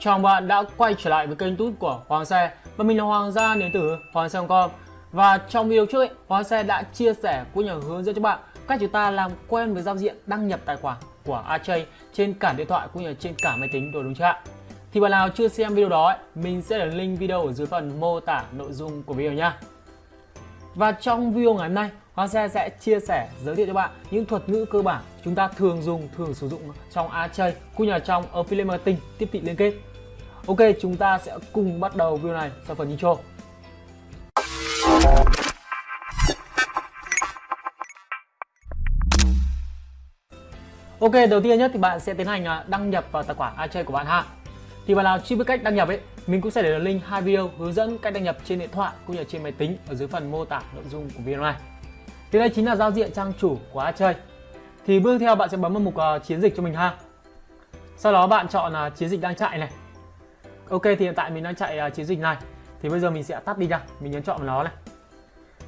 Chào mừng bạn đã quay trở lại với kênh tút của Hoàng Xe Và mình là Hoàng gia đến từ Hoàng Xe.com Và trong video trước ấy, Hoàng Xe đã chia sẻ cũng như hướng dẫn cho bạn cách chúng ta làm quen với giao diện đăng nhập tài khoản của Archie trên cả điện thoại cũng như trên cả máy tính đồ đúng chưa ạ? Thì bạn nào chưa xem video đó ấy, mình sẽ để link video ở dưới phần mô tả nội dung của video nha Và trong video ngày hôm nay, Hoàng Xe sẽ chia sẻ giới thiệu cho bạn những thuật ngữ cơ bản chúng ta thường dùng, thường sử dụng trong Archie cũng như là trong Affiliate Marketing tiếp thị liên kết. Ok, chúng ta sẽ cùng bắt đầu video này sau phần intro. Ok, đầu tiên nhất thì bạn sẽ tiến hành à, đăng nhập vào tài khoản iChat của bạn ha. Thì bạn nào chưa biết cách đăng nhập ấy, mình cũng sẽ để link hai video hướng dẫn cách đăng nhập trên điện thoại cũng như trên máy tính ở dưới phần mô tả nội dung của video này. Thì đây chính là giao diện trang chủ của iChat. Thì bước theo bạn sẽ bấm vào mục uh, chiến dịch cho mình ha. Sau đó bạn chọn uh, chiến dịch đang chạy này. Ok thì hiện tại mình đang chạy uh, chiến dịch này. Thì bây giờ mình sẽ tắt đi nha, mình nhấn chọn vào nó này.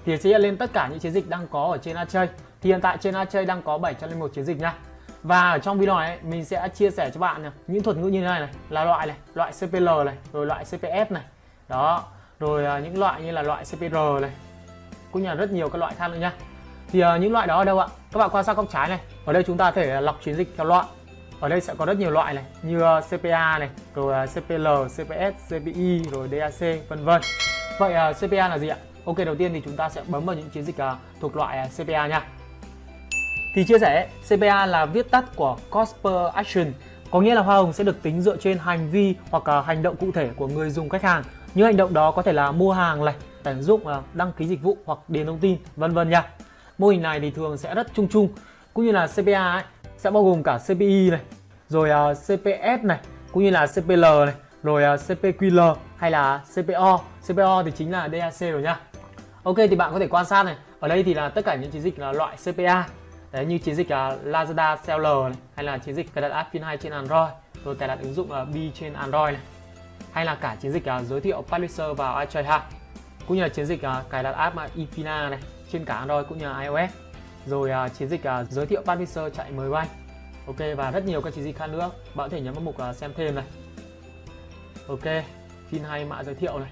Thì sẽ hiện lên tất cả những chiến dịch đang có ở trên Archie. Thì hiện tại trên Archie đang có 701 chiến dịch nha. Và ở trong video này mình sẽ chia sẻ cho bạn à, những thuật ngữ như thế này này là loại này, loại CPL này, rồi loại CPS này. Đó, rồi à, những loại như là loại CPR này. Cũng như là rất nhiều các loại khác nữa nha. Thì những loại đó ở đâu ạ? Các bạn quan sát góc trái này. Ở đây chúng ta có thể lọc chiến dịch theo loại. Ở đây sẽ có rất nhiều loại này như ờ, CPA này, rồi ờ, CPL, CPS, CPI, rồi DAC vân vân. Vậy ờ, CPA là gì ạ? Ok đầu tiên thì chúng ta sẽ bấm vào những chiến dịch thuộc loại CPA nha. Thì chia sẻ CPA là viết tắt của Cost per Action có nghĩa là hoa hồng sẽ được tính dựa trên hành vi hoặc là hành động cụ thể của người dùng khách hàng. Những hành động đó có thể là mua hàng này, tận dụng, đăng ký dịch vụ hoặc điền thông tin, vân vân nha. Mô hình này thì thường sẽ rất chung chung, cũng như là CPA ấy, sẽ bao gồm cả CPI này, rồi à, uh, CPS này, cũng như là CPL này, rồi à, uh, CPQL hay là CPO. CPO thì chính là DAC rồi nha. Ok thì bạn có thể quan sát này, ở đây thì là tất cả những chiến dịch là loại CPA Đấy như chiến dịch uh, Lazada Seller này, hay là chiến dịch cài đặt app Fin 2 trên Android, rồi cài đặt ứng dụng uh, B trên Android này. Hay là cả chiến dịch uh, giới thiệu publisher vào iTrade. Cũng như là chiến dịch uh, cài đặt app uh, Ifina này trên cả Android cũng như là iOS. Rồi uh, chiến dịch uh, giới thiệu publisher chạy mới bay. Ok và rất nhiều các chiến dịch khác nữa. Bạn có thể nhấn vào mục uh, xem thêm này. Ok, tin hay mã giới thiệu này.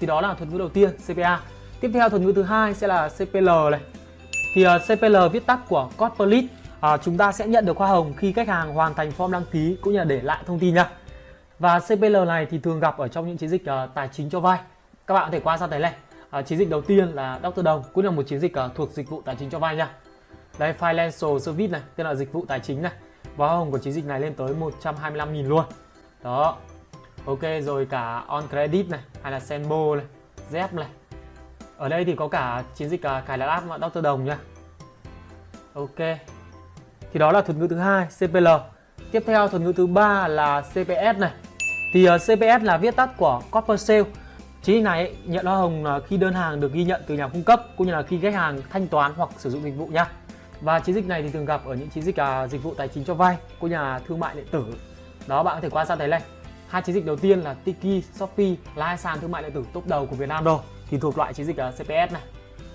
Thì đó là thuật ngữ đầu tiên CPA. Tiếp theo thuật ngữ thứ hai sẽ là CPL này thì uh, CPL viết tắt của Corporate à, chúng ta sẽ nhận được hoa hồng khi khách hàng hoàn thành form đăng ký cũng như là để lại thông tin nha. Và CPL này thì thường gặp ở trong những chiến dịch uh, tài chính cho vay. Các bạn có thể quan sát thấy này à, chiến dịch đầu tiên là Dr. Đồng cũng là một chiến dịch à, thuộc dịch vụ tài chính cho vay nha. Đây Financial Service này, tức là dịch vụ tài chính này. Và hồng của chiến dịch này lên tới 125.000 luôn. Đó. Ok rồi cả On Credit này hay là Senbo này, Zep này ở đây thì có cả chiến dịch à, cài đặt app Dr. Đồng nha Ok thì đó là thuật ngữ thứ hai CPL tiếp theo thuật ngữ thứ ba là CPS này thì à, uh, CPS là viết tắt của Copper Sale Chiến dịch này nhận hoa hồng khi đơn hàng được ghi nhận từ nhà cung cấp cũng như là khi khách hàng thanh toán hoặc sử dụng dịch vụ nha. Và chiến dịch này thì thường gặp ở những chiến dịch à, dịch vụ tài chính cho vay cũng như là thương mại điện tử. Đó bạn có thể quan sát thấy này. Hai chiến dịch đầu tiên là Tiki, Shopee là hai sàn thương mại điện tử top đầu của Việt Nam rồi thì thuộc loại chiến dịch à, CPS này.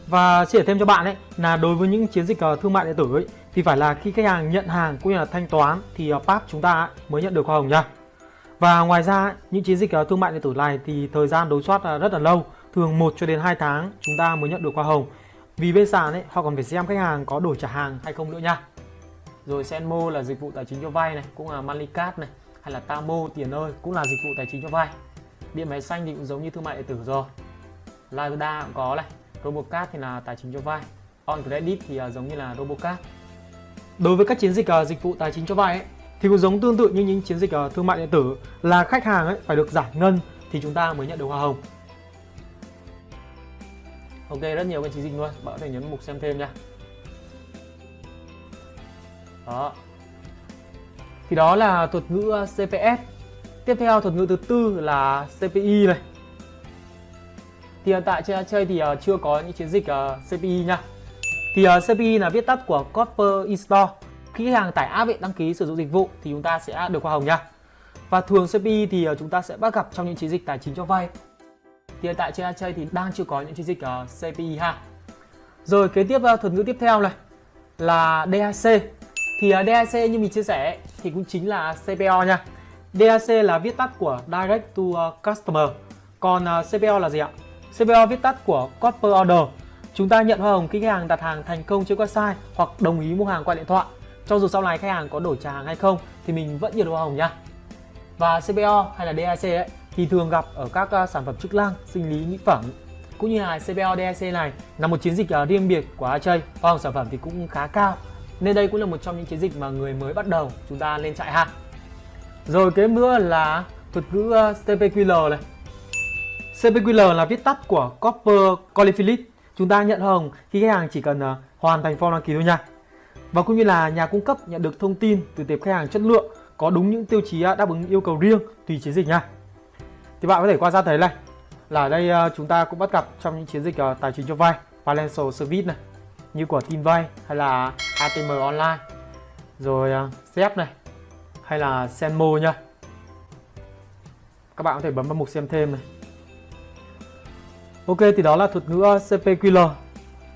Và chia sẻ thêm cho bạn ấy là đối với những chiến dịch à, thương mại điện tử ấy thì phải là khi khách hàng nhận hàng cũng như là thanh toán thì à, PAP chúng ta mới nhận được hoa hồng nha. Và ngoài ra những chiến dịch ờ, thương mại điện tử này thì thời gian đối soát ờ, rất là lâu, thường 1 cho đến 2 tháng chúng ta mới nhận được hoa hồng. Vì bên sàn ấy họ còn phải xem khách hàng có đổi trả hàng hay không nữa nha. Rồi Senmo là dịch vụ tài chính cho vay này, cũng là Moneycard này, hay là Tamo tiền ơi cũng là dịch vụ tài chính cho vay. Điện máy xanh thì cũng giống như thương mại điện tử rồi. Lazada cũng có này Robocard thì là tài chính cho vay On Credit thì ờ, giống như là Robocard Đối với các chiến dịch dịch vụ tài chính cho vay ấy, thì cũng giống tương tự như những chiến dịch uh, thương mại điện tử là khách hàng ấy phải được giải ngân thì chúng ta mới nhận được hoa hồng. Ok rất nhiều cái chiến dịch luôn. Bạn có thể nhấn mục xem thêm nha. Đó. Thì đó là thuật ngữ ờ, CPS tiếp theo thuật ngữ thứ tư là CPI này. Thì hiện tại trên chơi thì ờ, chưa có những chiến dịch CPI nha. Thì CPI là viết tắt của Copper Store khi khách hàng tải app đăng ký sử dụng dịch vụ thì chúng ta sẽ được hoa hồng nha và thường CPI thì ờ, chúng ta sẽ bắt gặp trong những chiến dịch tài chính cho vay thì hiện tại trên chơi thì đang chưa có những chiến dịch ờ, uh, CPI ha rồi kế tiếp ờ, thuật ngữ tiếp theo này là DAC thì DAC như mình chia sẻ thì cũng chính là CPO nha DAC là viết tắt của Direct to Customer. Còn CPO là gì ạ? CPO viết tắt của Copper Order. Chúng ta nhận hoa hồng khi khách hàng đặt hàng thành công trên website hoặc đồng ý mua hàng qua điện thoại. Cho dù sau này khách hàng có đổi trả hàng hay không thì mình vẫn nhận hoa hồng nha. Và CPO hay là DAC ấy, thì thường gặp ở các ờ, sản phẩm chức năng, sinh lý, mỹ phẩm cũng như là CPO DAC này là một chiến dịch ờ, riêng biệt của Achei. Hoa hồng sản phẩm thì cũng khá cao nên đây cũng là một trong những chiến dịch mà người mới bắt đầu chúng ta lên chạy ha. Rồi kế nữa là thuật ngữ ờ, CPQL này. CPQL là viết tắt của Copper Qualified. Chúng ta nhận hồng khi khách hàng chỉ cần uh, hoàn thành form đăng ký thôi nha. Và cũng như là nhà cung cấp nhận được thông tin từ tệp khách hàng chất lượng có đúng những tiêu chí à, đáp ứng yêu cầu riêng tùy chiến dịch nha. Thì bạn có thể quan sát thấy này, là ở đây à, chúng ta cũng bắt gặp trong những chiến dịch à, tài chính cho vay, financial service này, như của tin vay hay là ATM online, rồi xếp này, hay là Senmo nha. Các bạn có thể bấm vào mục xem thêm này. Ok, thì đó là thuật ngữ CPQL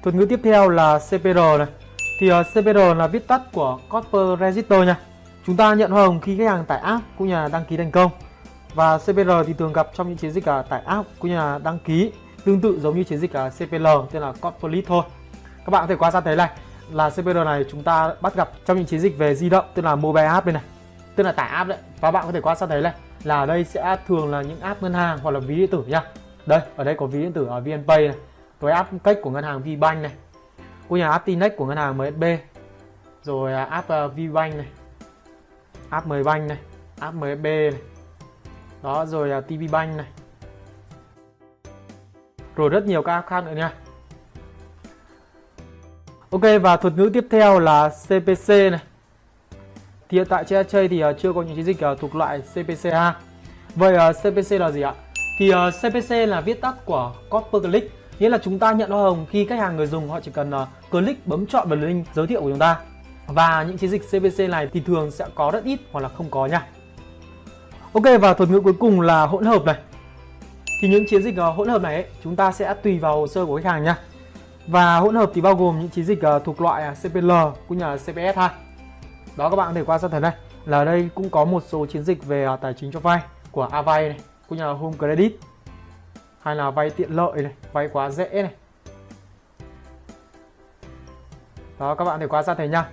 thuật ngữ tiếp theo là CPR này thì ờ, uh, CPR là viết tắt của Copper Register nha. Chúng ta nhận hoa hồng khi khách hàng tải app cũng như là đăng ký thành công. Và CPR thì thường gặp trong những chiến dịch uh, tải app cũng như là đăng ký tương tự giống như chiến dịch uh, CPL tên là Copper Lead thôi. Các bạn có thể quan sát thấy này là CPR này chúng ta bắt gặp trong những chiến dịch về di động tức là mobile app đây này. Tức là tải app đấy. Và bạn có thể quan sát thấy này là ở đây sẽ thường là những app ngân hàng hoặc là ví điện tử nha. đây ở đây có ví điện tử ở VNPay này với app cách của ngân hàng VBank này cũng nhà app Tinex của ngân hàng MSB rồi à, app à, VBank này. App Mbank này app MSB này. Đó rồi à, TV Bank này. Rồi rất nhiều các app khác nữa nha. Ok và thuật ngữ tiếp theo là CPC này. Thì hiện tại trên chơi thì chưa có những chiến dịch thuộc loại cpc ha Vậy CPC là gì ạ? Thì CPC là viết tắt của Copper Click, nghĩa là chúng ta nhận hoa hồng khi khách hàng người dùng họ chỉ cần ờ, click bấm chọn vào link giới thiệu của chúng ta. Và những chiến dịch CPC này thì thường sẽ có rất ít hoặc là không có nha. Ok và thuật ngữ cuối cùng là hỗn hợp này. Thì những chiến dịch ờ, hỗn hợp này ấy, chúng ta sẽ tùy vào hồ sơ của khách hàng nha. Và hỗn hợp thì bao gồm những chiến dịch ờ, thuộc loại à, CPL cũng như là CPS ha đó các bạn có thể quan sát thấy này là đây cũng có một số chiến dịch về tài chính cho vay của Avay này cũng như là Home Credit hay là vay tiện lợi này vay quá dễ này đó các bạn có thể ra sát thấy nha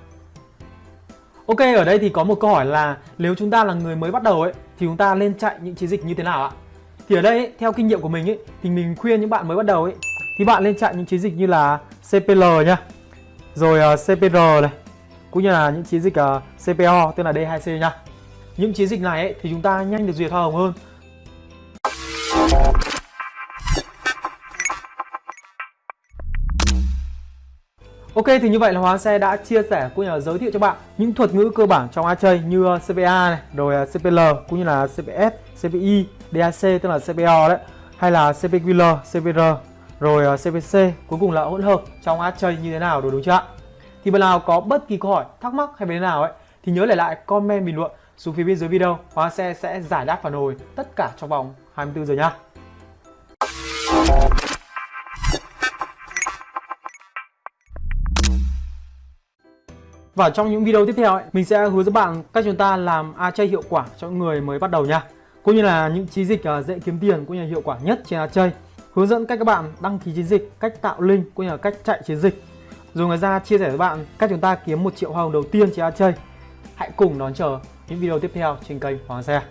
Ok ở đây thì có một câu hỏi là nếu chúng ta là người mới bắt đầu ấy thì chúng ta nên chạy những chiến dịch như thế nào ạ? Thì ở đây ấy, theo kinh nghiệm của mình ấy thì mình khuyên những bạn mới bắt đầu ấy thì bạn nên chạy những chiến dịch như là CPL nhá. Rồi ờ, uh, CPR này, cũng như là những chiến dịch ờ, uh, CPO tức là D2C nhá. Những chiến dịch này ấy, thì chúng ta nhanh được duyệt hoa hồng hơn. Ok thì như vậy là Hoàng Xe đã chia sẻ cũng như là giới thiệu cho bạn những thuật ngữ cơ bản trong chơi như uh, CPA này, rồi uh, CPL cũng như là CPS, CPI, DAC tức là CPO đấy, hay là CPQL, CPR, rồi uh, CPC, cuối cùng là hỗn hợp trong chơi như thế nào đúng chưa ạ? Thì bạn nào có bất kỳ câu hỏi, thắc mắc hay vấn đề nào ấy thì nhớ để lại comment bình luận xuống phía bên dưới video. Hoa xe sẽ giải đáp phản hồi tất cả trong vòng 24 giờ nhá. Và trong những video tiếp theo ấy, mình sẽ hướng dẫn bạn cách chúng ta làm a chơi hiệu quả cho người mới bắt đầu nha. Cũng như là những chiến dịch à, dễ kiếm tiền cũng như là hiệu quả nhất trên a chơi Hướng dẫn cách các bạn đăng ký chiến dịch, cách tạo link cũng như là cách chạy chiến dịch rồi người ra chia sẻ với bạn cách chúng ta kiếm một triệu hoa hồng đầu tiên trên a chơi Hãy cùng đón chờ những video tiếp theo trên kênh Hoàng Xe.